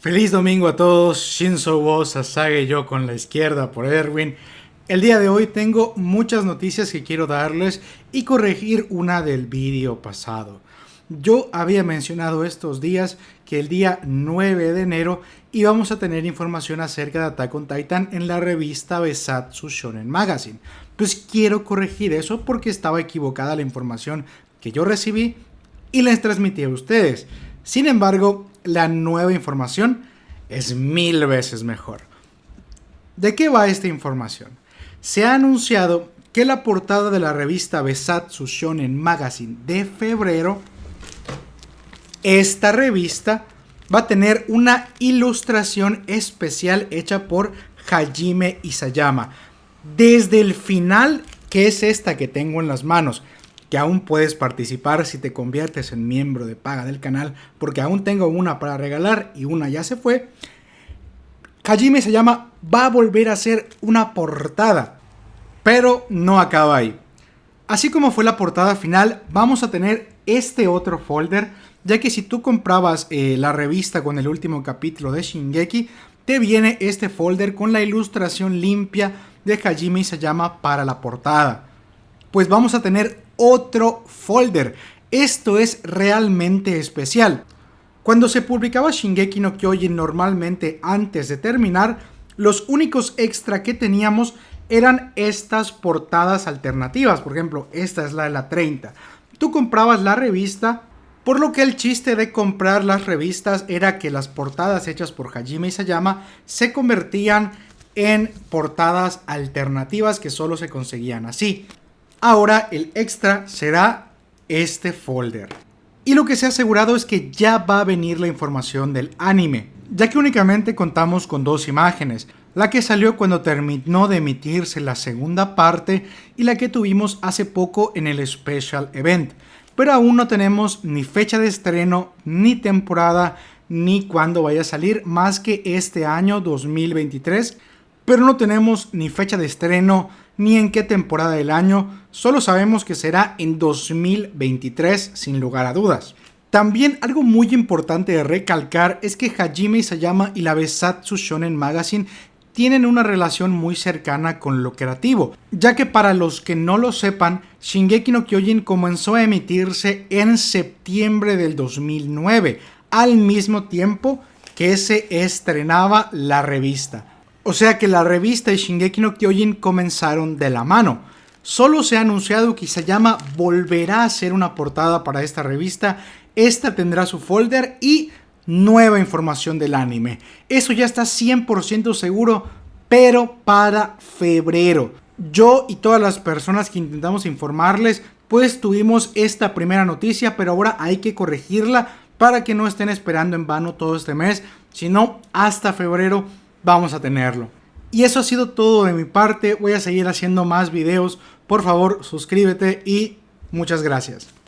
Feliz domingo a todos, Shinzo Wo Sasage yo con la izquierda por Erwin. El día de hoy tengo muchas noticias que quiero darles y corregir una del vídeo pasado. Yo había mencionado estos días que el día 9 de enero íbamos a tener información acerca de Attack on Titan en la revista Besatsu Shonen Magazine. Pues quiero corregir eso porque estaba equivocada la información que yo recibí y les transmití a ustedes. Sin embargo, la nueva información es mil veces mejor. ¿De qué va esta información? Se ha anunciado que la portada de la revista Besatsu Shonen Magazine de febrero, esta revista va a tener una ilustración especial hecha por Hajime Isayama. Desde el final, que es esta que tengo en las manos, que aún puedes participar si te conviertes en miembro de paga del canal, porque aún tengo una para regalar y una ya se fue. Kajime se llama va a volver a ser una portada, pero no acaba ahí. Así como fue la portada final, vamos a tener este otro folder, ya que si tú comprabas eh, la revista con el último capítulo de Shingeki, te viene este folder con la ilustración limpia de Hajime llama para la portada. Pues vamos a tener otro folder. Esto es realmente especial. Cuando se publicaba Shingeki no Kyojin normalmente antes de terminar, los únicos extra que teníamos eran estas portadas alternativas. Por ejemplo, esta es la de la 30. Tú comprabas la revista, por lo que el chiste de comprar las revistas era que las portadas hechas por Hajime Isayama se convertían en portadas alternativas que solo se conseguían así. Ahora el extra será este folder. Y lo que se ha asegurado es que ya va a venir la información del anime, ya que únicamente contamos con dos imágenes, la que salió cuando terminó de emitirse la segunda parte y la que tuvimos hace poco en el Special Event, pero aún no tenemos ni fecha de estreno, ni temporada, ni cuándo vaya a salir, más que este año 2023, pero no tenemos ni fecha de estreno, ni en qué temporada del año, solo sabemos que será en 2023 sin lugar a dudas. También algo muy importante de recalcar es que Hajime Isayama y la Besatsu Shonen Magazine tienen una relación muy cercana con lo creativo, ya que para los que no lo sepan, Shingeki no Kyojin comenzó a emitirse en septiembre del 2009, al mismo tiempo que se estrenaba la revista. O sea que la revista y Shingeki no Kyojin comenzaron de la mano. Solo se ha anunciado que Isayama volverá a hacer una portada para esta revista. Esta tendrá su folder y nueva información del anime. Eso ya está 100% seguro, pero para febrero. Yo y todas las personas que intentamos informarles, pues tuvimos esta primera noticia, pero ahora hay que corregirla para que no estén esperando en vano todo este mes, sino hasta febrero vamos a tenerlo. Y eso ha sido todo de mi parte, voy a seguir haciendo más videos, por favor suscríbete y muchas gracias.